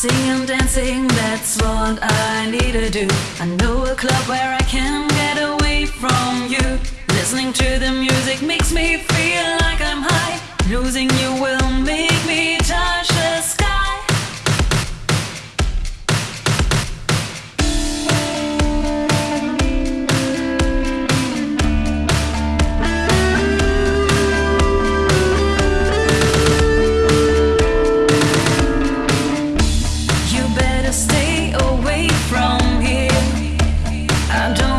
Singing, dancing, that's what I need to do. I know a club where I can get away from you. Listening to the music makes me feel like I'm high. Losing you will I don't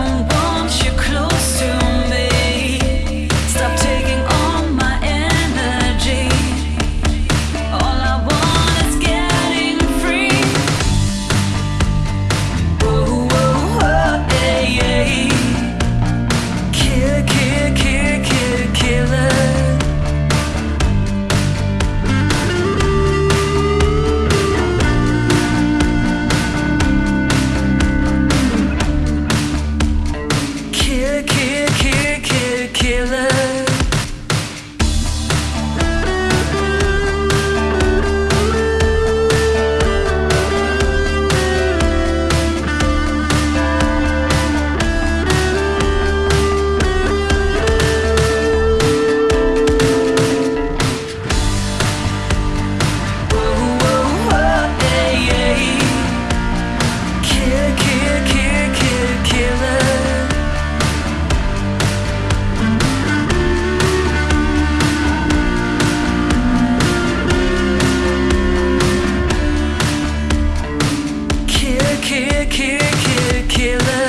kill, kill, killer.